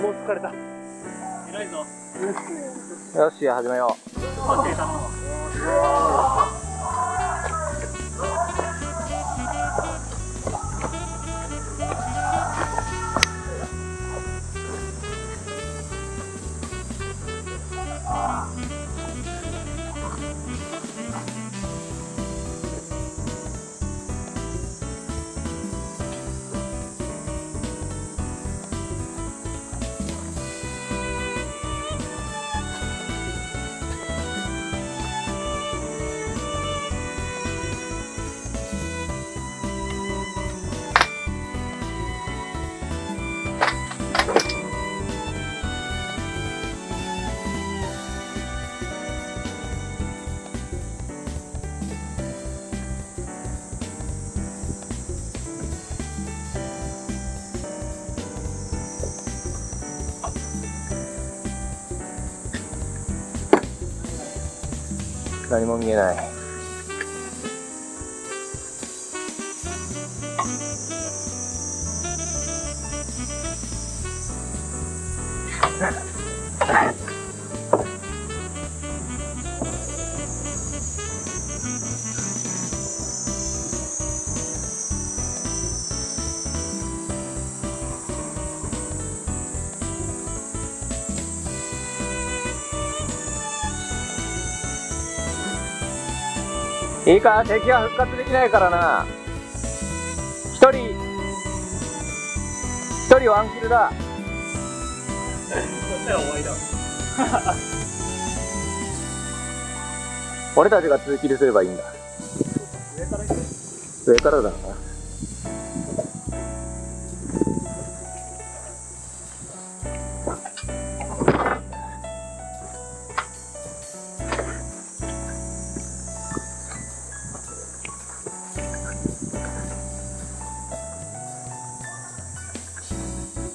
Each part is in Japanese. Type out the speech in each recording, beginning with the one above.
もう疲れた。偉いぞ。よし始めよう何も見えない。いいか敵は復活できないからな。一人。一人ワンキルだ。そしたら終わりだ。俺たちが2キルすればいいんだ。上から行く。上からだな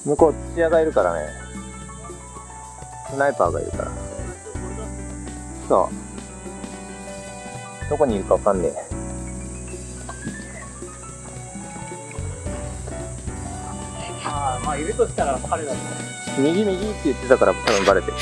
向こう土屋がいるからね。スナイパーがいるから。そう。どこにいるかわかんねえ。ああまあいるとしたら彼だと。右右って言ってたから多分バレてる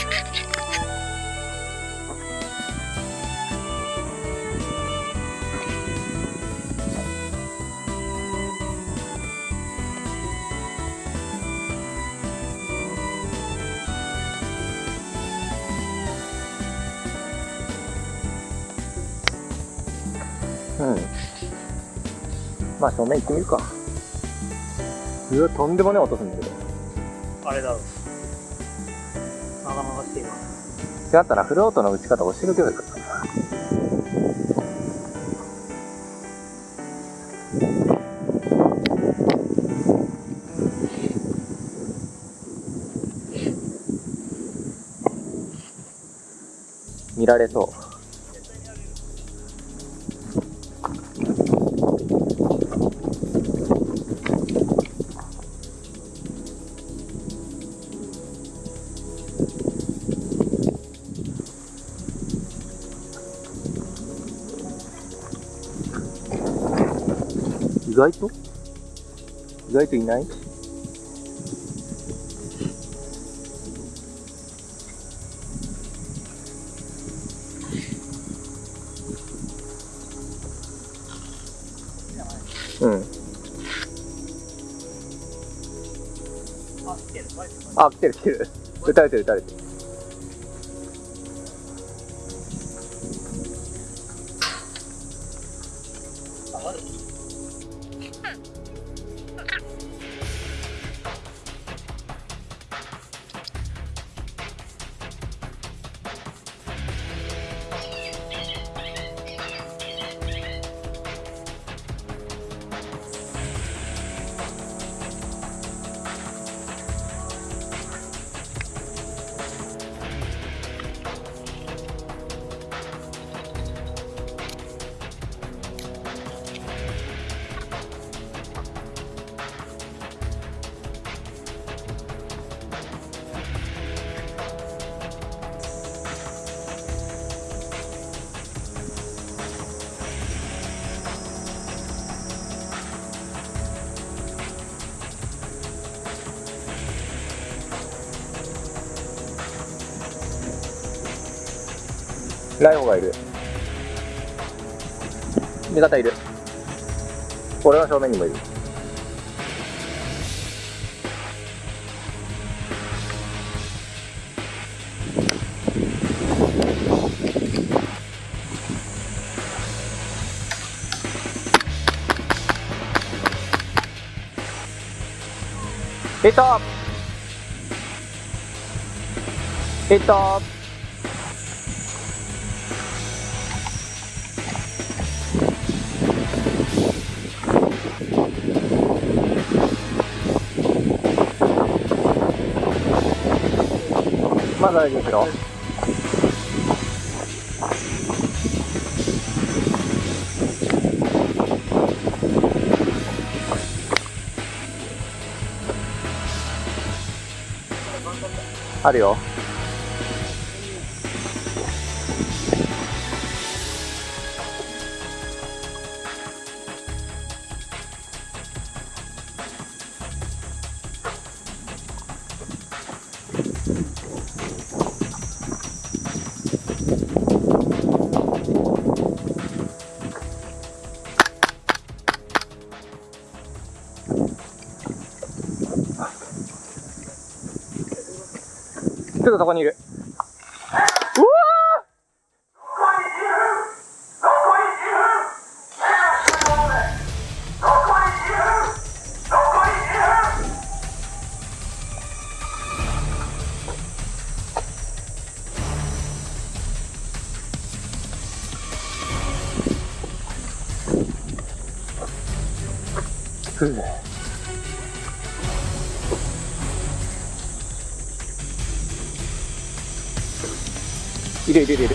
うん。まあ正面行ってみるか。うわとんでもねえ音するんだけど。あれだろ。まがまがしています。違ったなフロートの打ち方教えてくればよか。ったな見られそう意外と？意外といない？うん。あ来てる来てる。撃たれてる撃たれてる。ライオンがいる。味方いる。俺の正面にもいる。ヒット。ヒットまだ大丈夫ですよ。あるよ。ちょっとそこにいる。うわふういるい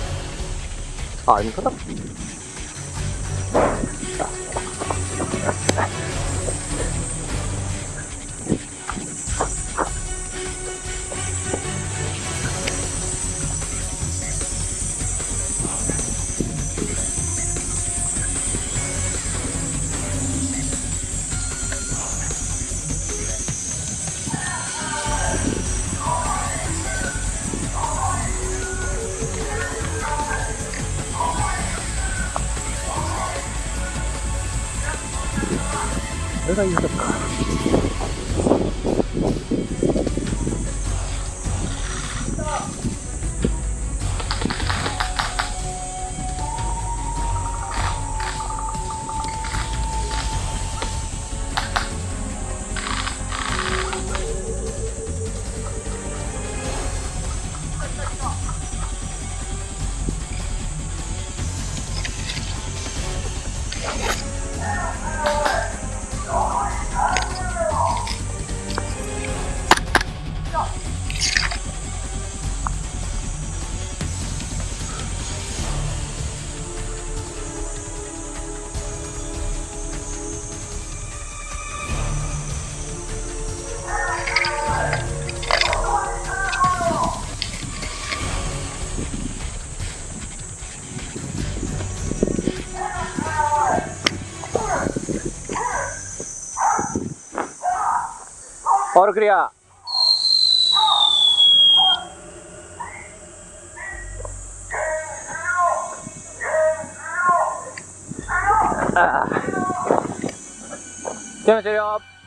るいるボ。ールクリア。ゲーム終了。